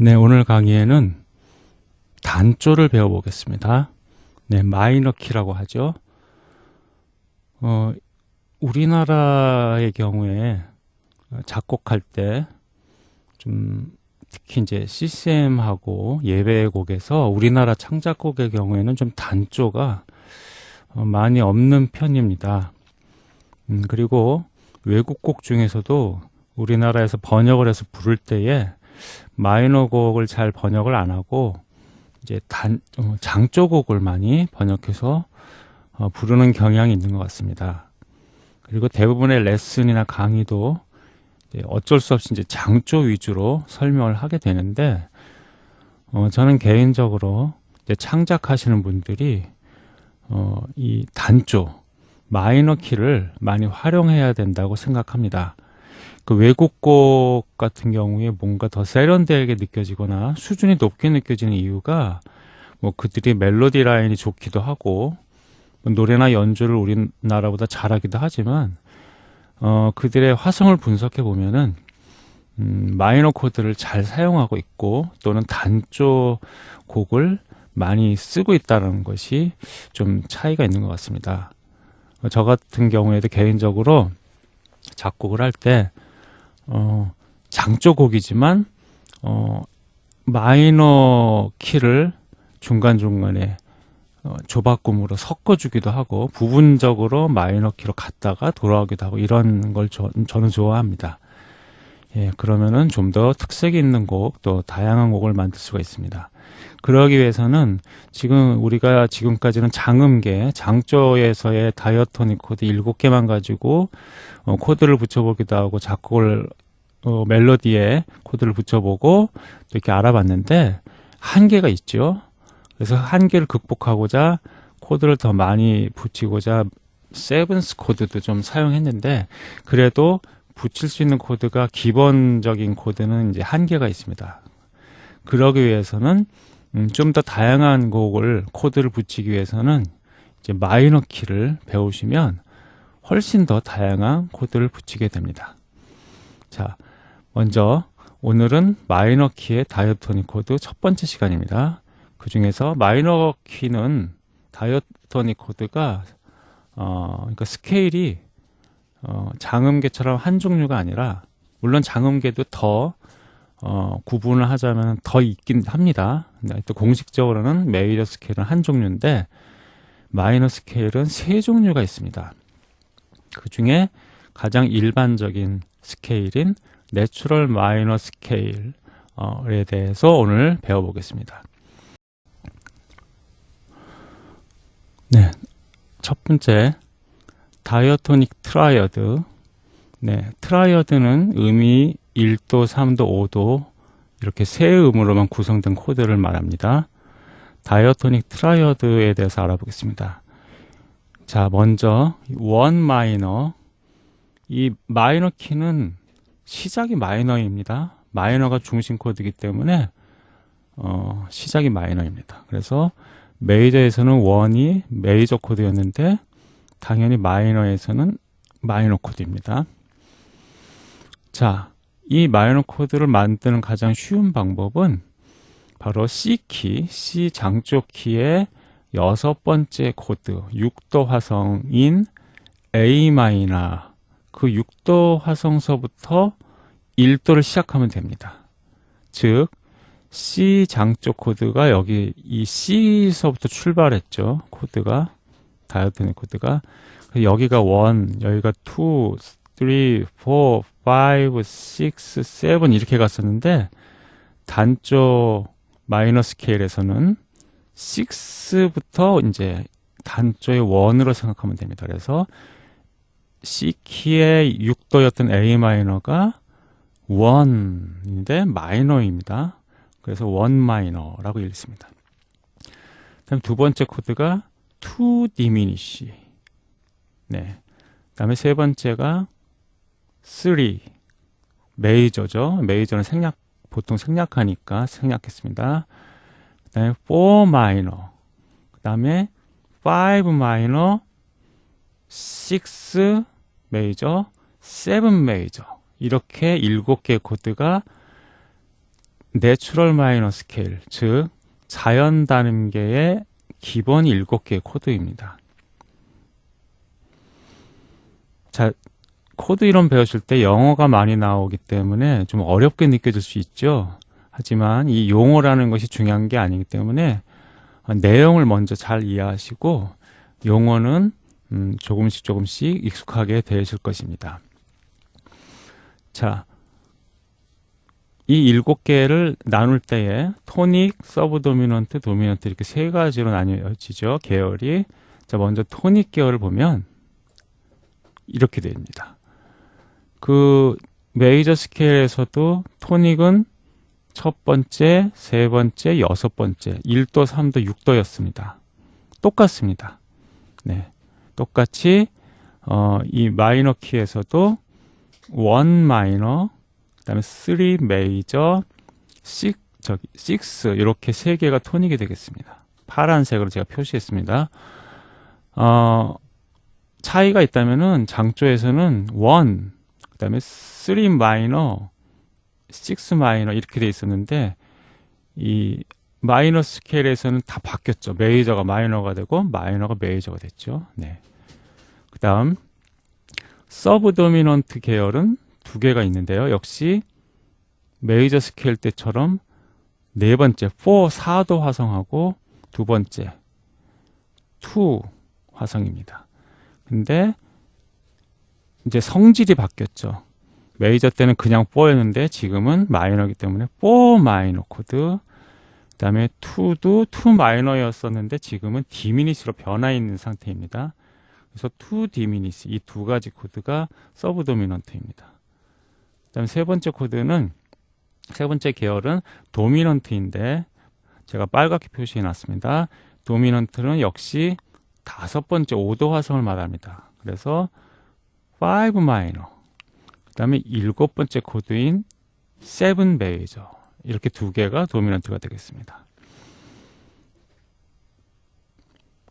네, 오늘 강의에는 단조를 배워보겠습니다. 네, 마이너 키라고 하죠. 어, 우리나라의 경우에 작곡할 때 좀 특히 이제 CCM하고 예배곡에서 우리나라 창작곡의 경우에는 좀 단조가 어, 많이 없는 편입니다. 음, 그리고 외국곡 중에서도 우리나라에서 번역을 해서 부를 때에 마이너 곡을 잘 번역을 안 하고 이제 단 어, 장조곡을 많이 번역해서 어, 부르는 경향이 있는 것 같습니다. 그리고 대부분의 레슨이나 강의도 어쩔 수 없이 이제 장조 위주로 설명을 하게 되는데 어, 저는 개인적으로 창작하시는 분들이 어, 이 단조 마이너 키를 많이 활용해야 된다고 생각합니다. 그 외국 곡 같은 경우에 뭔가 더 세련되게 느껴지거나 수준이 높게 느껴지는 이유가 뭐 그들이 멜로디 라인이 좋기도 하고 뭐 노래나 연주를 우리나라보다 잘하기도 하지만 어 그들의 화성을 분석해 보면은 음, 마이너 코드를 잘 사용하고 있고 또는 단조 곡을 많이 쓰고 있다는 것이 좀 차이가 있는 것 같습니다. 저 같은 경우에도 개인적으로 작곡을 할때 어, 장조곡이지만 어, 마이너 키를 중간중간에 어, 조바꿈으로 섞어주기도 하고 부분적으로 마이너 키로 갔다가 돌아오기도 하고 이런 걸 저, 저는 좋아합니다. 예, 그러면은 좀 더 특색이 있는 곡, 또 다양한 곡을 만들 수가 있습니다. 그러기 위해서는 지금 우리가 지금까지는 장음계, 장조에서의 diatonic 코드 7개만 가지고 어, 코드를 붙여보기도 하고 작곡을 어, 멜로디에 코드를 붙여보고 또 이렇게 알아봤는데 한계가 있죠. 그래서 한계를 극복하고자 코드를 더 많이 붙이고자 seventh 코드도 좀 사용했는데 그래도 붙일 수 있는 코드가 기본적인 코드는 이제 한계가 있습니다. 그러기 위해서는 음, 좀 더 다양한 곡을 코드를 붙이기 위해서는 이제 minor key를 배우시면 훨씬 더 다양한 코드를 붙이게 됩니다. 자, 먼저 오늘은 minor key의 diatonic 코드 첫 번째 시간입니다. 그 중에서 minor key는 diatonic 코드가 어, 그러니까 scale이 어, 장음계처럼 한 종류가 아니라 물론 장음계도 더 어, 구분을 하자면 더 있긴 합니다. 또 공식적으로는 major scale은 한 종류인데 minor scale은 세 종류가 있습니다. 그 중에 가장 일반적인 scale인 natural minor scale에 대해서 오늘 배워보겠습니다. 네, 첫 번째 diatonic triad 네, triad는 음이 1도, 3도, 5도 이렇게 세 음으로만 구성된 코드를 말합니다. diatonic triad에 대해서 알아보겠습니다. 자, 먼저 one minor 이 minor key는 시작이 minor입니다. minor가 중심 코드이기 때문에 어, 시작이 minor입니다. 그래서 major에서는 one이 major 코드였는데 당연히 minor에서는 minor 코드입니다. 자, 이 마이너 코드를 만드는 가장 쉬운 방법은 바로 C key, C 장조 키의 여섯 번째 코드, 6도 화성인 A minor 그 6도 화성서부터 1도를 시작하면 됩니다. 즉 C 장조 코드가 여기 이 C서부터 출발했죠. 코드가 다이어트의 코드가 여기가 1, 여기가 2, 3, 4, 5, 6, 7 이렇게 갔었는데 단조 minor scale에서는 6부터 이제 단조의 1으로 생각하면 됩니다. 그래서 C키의 6도였던 A minor가 1인데 마이너입니다. 그래서 1 마이너라고 읽습니다. 다음 두 번째 코드가 2 diminish. 네. 다음에 세 번째가 3 메이저죠. 메이저는 생략 보통 생략하니까 생략했습니다. 그다음에 4 마이너. 그다음에 5 마이너 6 메이저, 7 메이저 이렇게 7개 코드가 내추럴 마이너 스케일, 즉 자연 단음계의 기본 7개의 코드입니다. 자, 코드 이론 배우실 때 영어가 많이 나오기 때문에 좀 어렵게 느껴질 수 있죠. 하지만 이 용어라는 것이 중요한 게 아니기 때문에 내용을 먼저 잘 이해하시고 용어는 음, 조금씩 조금씩 익숙하게 되실 것입니다. 자, 이 일곱 개를 나눌 때에 토닉, 서브 도미넌트, 도미넌트 이렇게 세 가지로 나뉘어지죠. 계열이. 자, 먼저 토닉 계열을 보면 이렇게 됩니다. 그 메이저 스케일에서도 토닉은 첫 번째, 세 번째, 여섯 번째, 1도, 3도, 6도였습니다. 똑같습니다. 네. 똑같이 어, 이 마이너 키에서도 원 마이너, 그 다음에 3 메이저, 6 저기 6 이렇게 세 개가 토닉이 되겠습니다. 파란색으로 제가 표시했습니다. 어, 차이가 있다면은 장조에서는 1, 그 다음에 3 마이너, 6 마이너 이렇게 돼 있었는데 이 마이너 스케일에서는 다 바뀌었죠. 메이저가 마이너가 되고 마이너가 메이저가 됐죠. 네. 그 다음 서브 도미넌트 계열은 두 개가 있는데요. 역시 메이저 스케일 때처럼 네 번째 4, 4도 화성하고 두 번째 2 화성입니다. 근데 이제 성질이 바뀌었죠. 메이저 때는 그냥 4였는데 지금은 마이너이기 때문에 4 마이너 코드 그 다음에 2도 2 마이너였었는데 지금은 diminish로 변화 있는 상태입니다. 그래서 2 diminish 이 두 가지 코드가 서브 도미넌트입니다. 그 다음에 세 번째 코드는 세 번째 계열은 도미넌트인데 제가 빨갛게 표시해 놨습니다. 도미넌트는 역시 다섯 번째 5도 화성을 말합니다. 그래서 5 마이너 그 다음에 일곱 번째 코드인 7 메이저 이렇게 두 개가 도미넌트가 되겠습니다.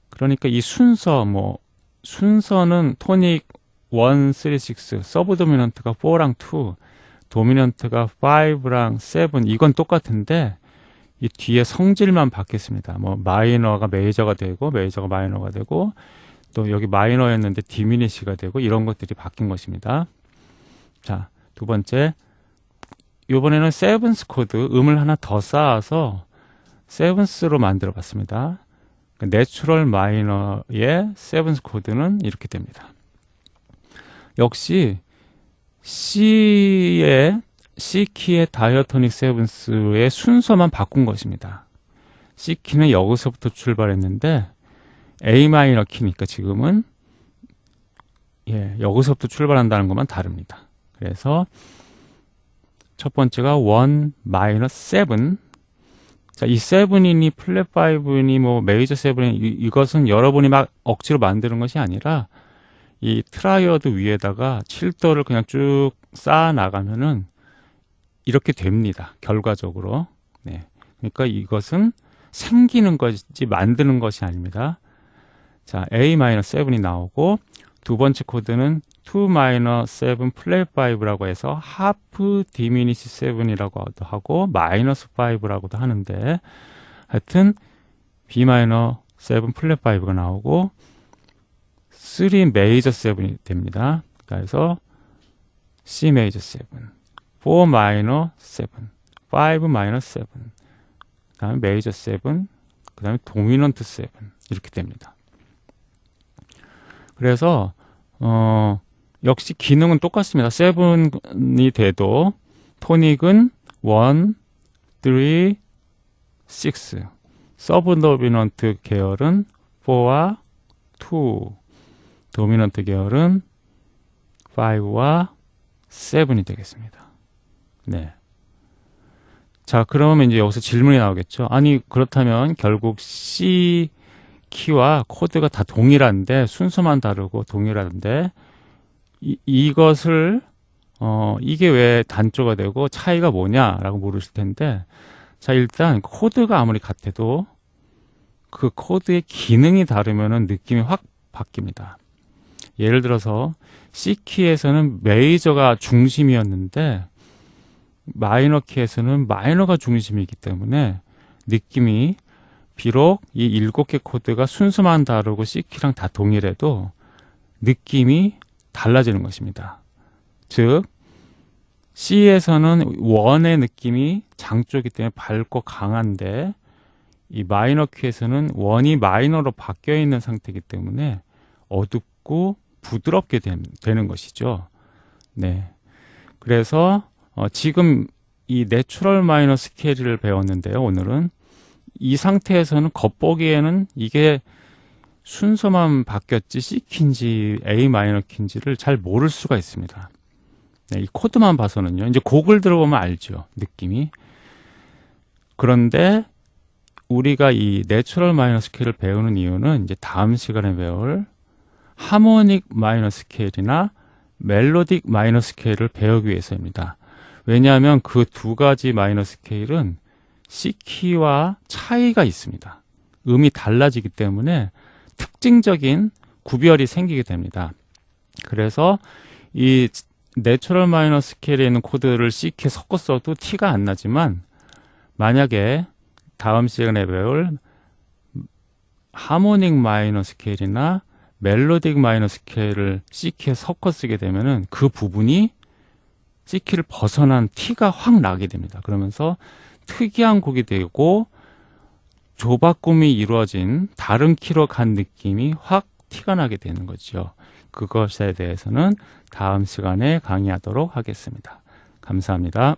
그러니까 이 순서 뭐 순서는 토닉 1, 3, 6 서브 도미넌트가 4랑 2 도미넌트가 5랑 7 이건 똑같은데 이 뒤에 성질만 바뀌었습니다. 뭐 마이너가 메이저가 되고 메이저가 마이너가 되고 또 여기 마이너였는데 diminish가 되고 이런 것들이 바뀐 것입니다. 자, 두 번째 이번에는 sevenths 코드 음을 하나 더 쌓아서 sevenths로 만들어 봤습니다. 내추럴 마이너의 sevenths 코드는 이렇게 됩니다. 역시 C의 C키의 diatonic sevenths의 순서만 바꾼 것입니다. C키는 여기서부터 출발했는데 A 마이너 키니까 지금은 예, 여기서부터 출발한다는 것만 다릅니다. 그래서 첫 번째가 1 마이너 7 자, 이 seven이니 플랫 five니 뭐 메이저 seven이 이것은 여러분이 막 억지로 만드는 것이 아니라 이 triad 위에다가 7도를 그냥 쭉 쌓아 나가면은 이렇게 됩니다. 결과적으로. 네. 그러니까 이것은 생기는 것이지 만드는 것이 아닙니다. 자, A-7이 나오고 두 번째 코드는 2-7 플랫 5라고 해서 half diminish 7이라고도 하고 마이너스 5라고도 하는데 하여튼 B-7 플랫 5가 나오고 3 메이저 7이 됩니다. 그래서 C 메이저 7, 4 마이너 7, 5 마이너 7, 그 다음에 메이저 7, 그 다음에 도미넌트 7 이렇게 됩니다. 그래서 어 역시 기능은 똑같습니다. 7이 돼도 토닉은 1, 3, 6 서브 도미넌트 계열은 4와 2 도미넌트 계열은 5와 7이 되겠습니다. 네. 자, 그러면 이제 여기서 질문이 나오겠죠. 아니, 그렇다면 결국 C 키와 코드가 다 동일한데 순서만 다르고 동일한데 이, 이것을 어, 이게 왜 단조가 되고 차이가 뭐냐라고 물으실 텐데 자 일단 코드가 아무리 같아도 그 코드의 기능이 다르면 느낌이 확 바뀝니다 예를 들어서 C키에서는 메이저가 중심이었는데 마이너 키에서는 마이너가 중심이기 때문에 느낌이 비록 이 일곱 개 코드가 순서만 다르고 C키랑 다 동일해도 느낌이 달라지는 것입니다. 즉 C에서는 one의 느낌이 장조기 때문에 밝고 강한데 이 마이너 키에서는 one이 마이너로 바뀌어 있는 상태이기 때문에 어둡고 부드럽게 된, 되는 것이죠. 네. 그래서 어, 지금 이 내추럴 마이너 스케일을 배웠는데요. 오늘은 이 상태에서는 겉보기에는 이게 순서만 바뀌었지 C 키인지 A 마이너 키인지를 잘 모를 수가 있습니다. 네, 이 코드만 봐서는요. 이제 곡을 들어보면 알죠. 느낌이. 그런데 우리가 이 내추럴 마이너 스케일을 배우는 이유는 이제 다음 시간에 배울 harmonic 마이너 스케일이나 melodic 마이너 스케일을 배우기 위해서입니다. 왜냐하면 그 두 가지 마이너 스케일은 C키와 차이가 있습니다. 음이 달라지기 때문에 특징적인 구별이 생기게 됩니다. 그래서 이 내추럴 마이너 스케일에 있는 코드를 C키에 섞어 써도 티가 안 나지만 만약에 다음 시간에 배울 하모닉 마이너 스케일이나 멜로딕 마이너 스케일을 C키에 섞어 쓰게 되면은 그 부분이 C키를 벗어난 티가 확 나게 됩니다. 그러면서 특이한 곡이 되고 조바꿈이 이루어진 다른 키로 간 느낌이 확 티가 나게 되는 거죠. 그것에 대해서는 다음 시간에 강의하도록 하겠습니다. 감사합니다.